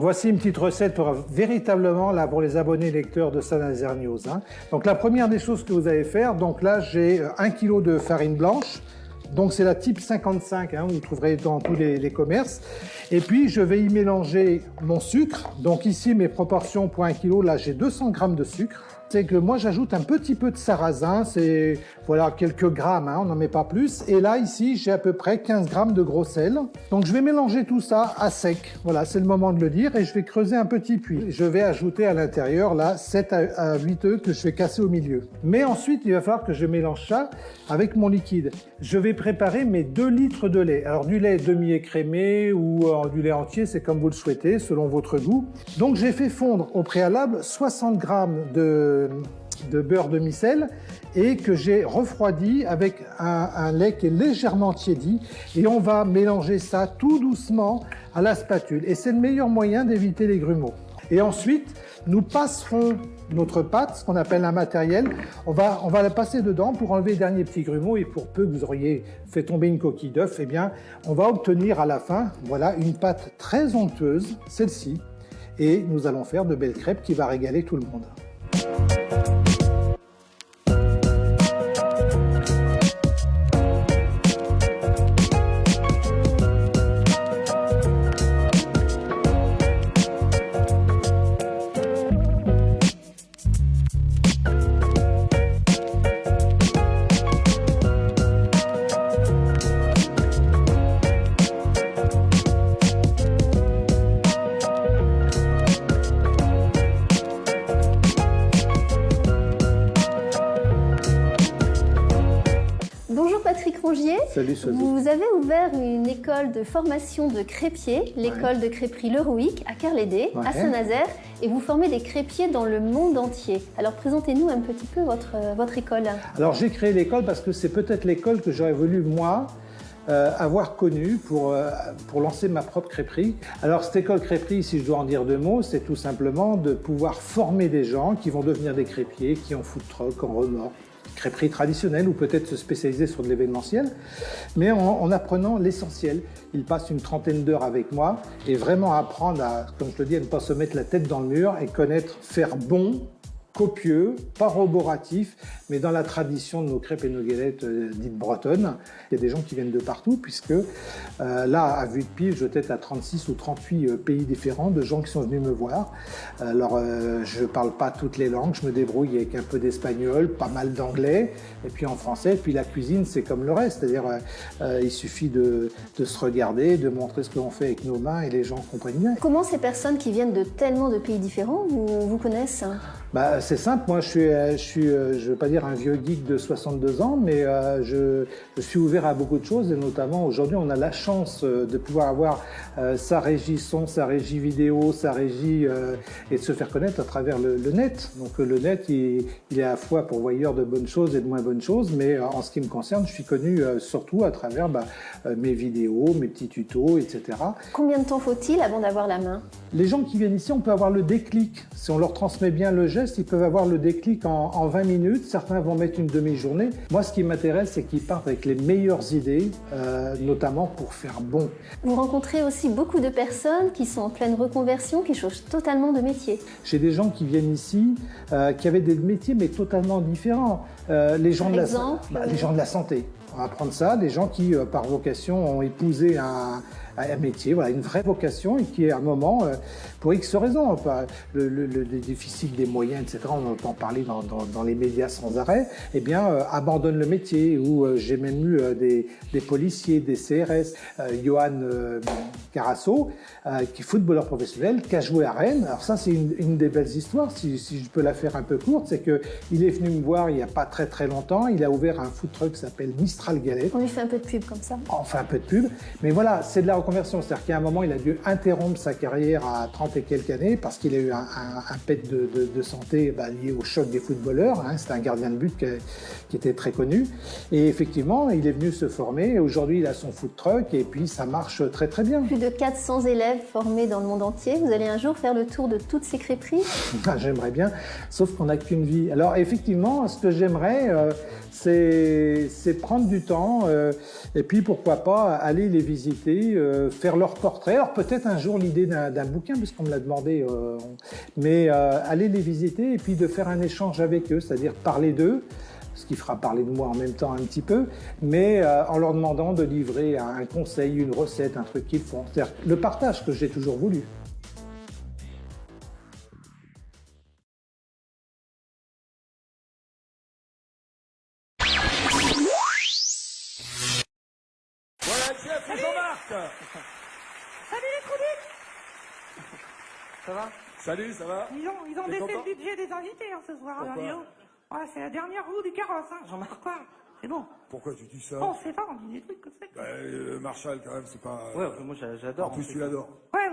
Voici une petite recette pour, véritablement là pour les abonnés lecteurs de Saint-Nazaire News. hein. Donc la première des choses que vous allez faire, donc là j'ai 1 kg de farine blanche, donc c'est la type 55, hein, vous trouverez dans tous les, commerces. Et puis je vais y mélanger mon sucre. Donc ici mes proportions pour 1 kg, là j'ai 200 grammes de sucre. C'est que moi j'ajoute un petit peu de sarrasin, c'est voilà quelques grammes, hein, on n'en met pas plus. Et là ici j'ai à peu près 15 grammes de gros sel. Donc je vais mélanger tout ça à sec. Voilà, c'est le moment de le dire. Et je vais creuser un petit puits. Je vais ajouter à l'intérieur là 7 à 8 œufs que je vais casser au milieu. Mais ensuite il va falloir que je mélange ça avec mon liquide. Je vais préparer mes 2 litres de lait. Alors du lait demi-écrémé ou euh, du lait entier, c'est comme vous le souhaitez, selon votre goût. Donc j'ai fait fondre au préalable 60 grammes de de beurre demi-sel et que j'ai refroidi avec un, un, lait qui est légèrement tiédi et on va mélanger ça tout doucement à la spatule et c'est le meilleur moyen d'éviter les grumeaux. Et ensuite, nous passerons notre pâte, ce qu'on appelle un matériel, on va, on va la passer dedans pour enlever les derniers petits grumeaux. Et pour peu que vous auriez fait tomber une coquille d'œuf, eh bien, on va obtenir à la fin, voilà, une pâte très onctueuse, celle-ci, et nous allons faire de belles crêpes qui va régaler tout le monde. Patrick Rongier. Salut. Vous avez ouvert une école de formation de crépiers, l'école Ouais. de crêperie Le Rouic à Carlédé, Ouais. à Saint-Nazaire, et vous formez des crépiers dans le monde entier. Alors présentez-nous un petit peu votre, euh, votre école. Alors j'ai créé l'école parce que c'est peut-être l'école que j'aurais voulu moi euh, avoir connue pour, euh, pour lancer ma propre crêperie. Alors cette école crêperie, si je dois en dire deux mots, c'est tout simplement de pouvoir former des gens qui vont devenir des crêpiers, qui en food truck, en remorque, crêperie traditionnelle ou peut-être se spécialiser sur de l'événementiel, mais en, en apprenant l'essentiel. Ils passent une trentaine d'heures avec moi et vraiment apprendre à, comme je le dis, à ne pas se mettre la tête dans le mur et connaître faire bon copieux, pas roboratif, mais dans la tradition de nos crêpes et nos galettes euh, dites bretonnes. Il y a des gens qui viennent de partout, puisque euh, là, à vue de pile, je tête à 36 ou 38 euh, pays différents de gens qui sont venus me voir. Alors, je parle pas toutes les langues, je me débrouille avec un peu d'espagnol, pas mal d'anglais, et puis en français. Et puis la cuisine, c'est comme le reste, c'est-à-dire il suffit de, se regarder, de montrer ce que l'on fait avec nos mains, et les gens comprennent bien. Comment ces personnes qui viennent de tellement de pays différents vous, vous connaissent Bah, c'est simple, moi je suis, euh, je suis, euh, je veux pas dire un vieux geek de 62 ans, mais euh, je, je suis ouvert à beaucoup de choses et notamment aujourd'hui on a la chance de pouvoir avoir euh, sa régie son, sa régie vidéo, sa régie euh, et de se faire connaître à travers le, le net. Donc le net il, il est à la fois pourvoyeur de bonnes choses et de moins bonnes choses, mais en ce qui me concerne, je suis connu surtout à travers bah, mes vidéos, mes petits tutos, etc. Combien de temps faut-il avant d'avoir la main? Les gens qui viennent ici, on peut avoir le déclic. Si on leur transmet bien le geste, ils peuvent avoir le déclic en, en 20 minutes. Certains vont mettre une demi-journée. Moi, ce qui m'intéresse, c'est qu'ils partent avec les meilleures idées, euh, notamment pour faire bon. Vous rencontrez aussi beaucoup de personnes qui sont en pleine reconversion, qui changent totalement de métier. J'ai des gens qui viennent ici, euh, qui avaient des métiers, mais totalement différents. Euh, les gens Par de la, exemple, bah, les gens de la santé. On va prendre ça, des gens qui, euh, par vocation, ont épousé un, un métier, voilà, une vraie vocation, et qui, à un moment, euh, pour X raisons, le, le, le déficit des moyens, etc., on entend parler dans, dans, dans les médias sans arrêt, eh bien, euh, abandonnent le métier. Ou j'ai même eu des, des policiers, des CRS, euh, Johan euh, Carasso, euh, qui est footballeur professionnel, qui a joué à Rennes. Alors ça, c'est une, une des belles histoires, si, si je peux la faire un peu courte, c'est que il est venu me voir il n'y a pas très très longtemps. Il a ouvert un food truck qui s'appelle Mistral Galette. On lui fait un peu de pub comme ça. On fait un peu de pub, mais voilà, c'est de la reconversion. C'est-à-dire qu'à un moment, il a dû interrompre sa carrière à 30 et quelques années parce qu'il a eu un, un, un pet de, de, de santé bah, lié au choc des footballeurs. Hein. C'était un gardien de but qui, qui, était très connu. Et effectivement, il est venu se former. Aujourd'hui, il a son food truck et puis ça marche très très bien. Plus de 400 élèves formés dans le monde entier. Vous allez un jour faire le tour de toutes ces crêperies? Ah, j'aimerais bien, sauf qu'on n'a qu'une vie. Alors effectivement, ce que j'aimerais, euh, c'est prendre du temps, euh, et puis pourquoi pas aller les visiter, euh, faire leur portrait. Alors peut-être un jour l'idée d'un bouquin, puisqu'on me l'a demandé, euh, mais aller les visiter et puis de faire un échange avec eux, c'est-à-dire parler d'eux, ce qui fera parler de moi en même temps un petit peu, mais en leur demandant de livrer un conseil, une recette, un truc qu'ils font. C'est-à-dire le partage que j'ai toujours voulu. Salut les trous Ça va? Salut, ça va? Ils ont, ils ont baissé le budget des invités hein, ce soir. Pourquoi? Alors, dis donc. Ouais, c'est la dernière roue du carrosse, hein. Jean-Marc quoi C'est bon. Pourquoi tu dis ça? On sait pas, on dit des trucs comme ça. bah, euh, Marshall, quand même, c'est pas... Ouais, moi j'a- j'adore. en plus, fait tu ça. l'adores. Ouais,